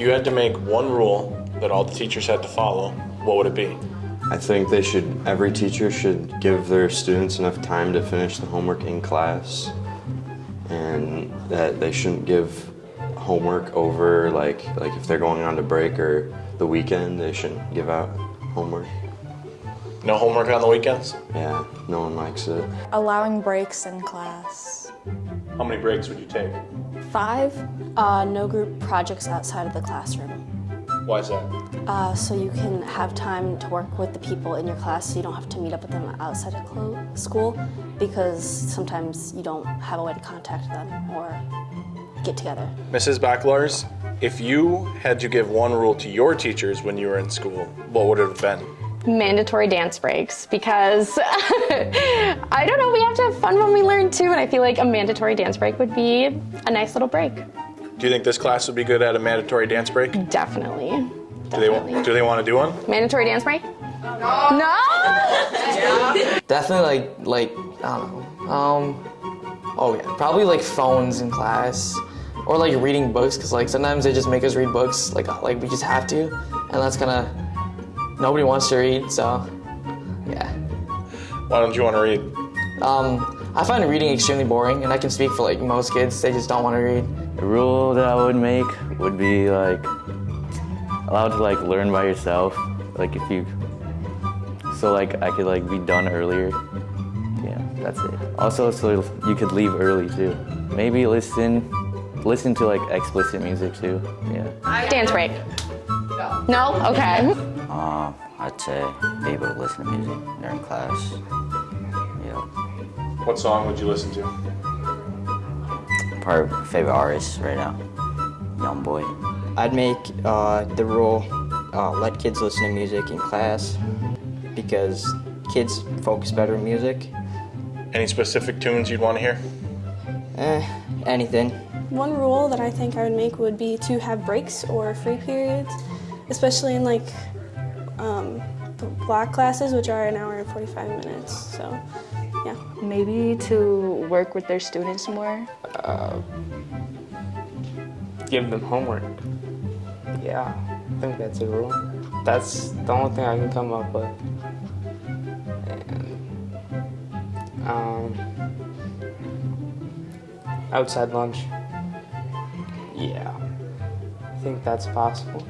If you had to make one rule that all the teachers had to follow, what would it be? I think they should, every teacher should give their students enough time to finish the homework in class and that they shouldn't give homework over like like if they're going on to break or the weekend they shouldn't give out homework. No homework on the weekends? Yeah, no one likes it. Allowing breaks in class. How many breaks would you take? Five, uh, no group projects outside of the classroom. Why is that? Uh, so you can have time to work with the people in your class so you don't have to meet up with them outside of school because sometimes you don't have a way to contact them or get together. Mrs. Backlars, if you had to give one rule to your teachers when you were in school, what would it have been? Mandatory dance breaks because I don't know, we have to have fun when we learn too, and I feel like a mandatory dance break would be a nice little break. Do you think this class would be good at a mandatory dance break? Do Definitely. they, Definitely. do they want to do one? Mandatory dance break? No. No. Definitely like like I don't know. Um, oh yeah, probably like phones in class, or like reading books because like sometimes they just make us read books like like we just have to, and that's kind of nobody wants to read. So yeah. Why don't you want to read? Um, I find reading extremely boring, and I can speak for like most kids. They just don't want to read. The rule that I would make would be like allowed to like learn by yourself. Like if you, so like I could like be done earlier. Yeah, that's it. Also, so you could leave early too. Maybe listen, listen to like explicit music too. Yeah. Dance break. No. Okay. Uh, I'd say be able to listen to music during class. Yeah. What song would you listen to? Probably my favorite artist right now, Young Boy. I'd make uh, the rule uh, let kids listen to music in class because kids focus better in music. Any specific tunes you'd want to hear? Eh, anything. One rule that I think I would make would be to have breaks or free periods, especially in like um, the block classes, which are an hour and 45 minutes. So, yeah. Maybe to work with their students more. give them homework. Yeah, I think that's a rule. That's the only thing I can come up with. And, um, outside lunch. Yeah, I think that's possible.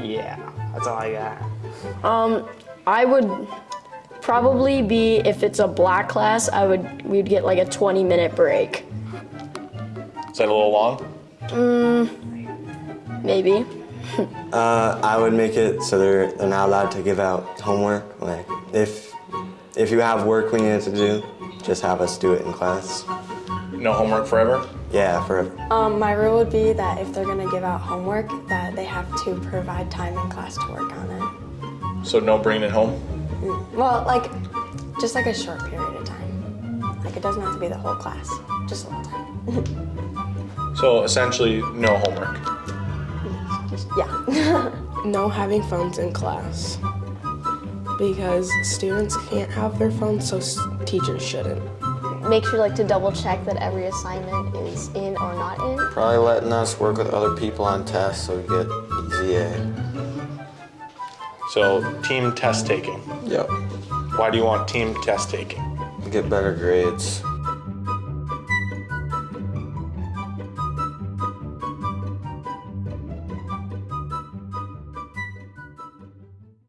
Yeah, that's all I got. Um, I would probably be if it's a black class, I would we'd get like a 20 minute break. Is that a little long? Maybe. Uh, I would make it so they're, they're not allowed to give out homework. Like, if, if you have work we need to do, just have us do it in class. No homework forever? Yeah, forever. Um, my rule would be that if they're going to give out homework, that they have to provide time in class to work on it. So no bringing it home? Well, like, just like a short period of time. Like, it doesn't have to be the whole class, just a little time. So essentially, no homework. yeah. No having phones in class because students can't have their phones, so teachers shouldn't. Make sure like to double check that every assignment is in or not in. Probably letting us work with other people on tests so we get easy A. So team test taking. Yep. Why do you want team test taking? Get better grades.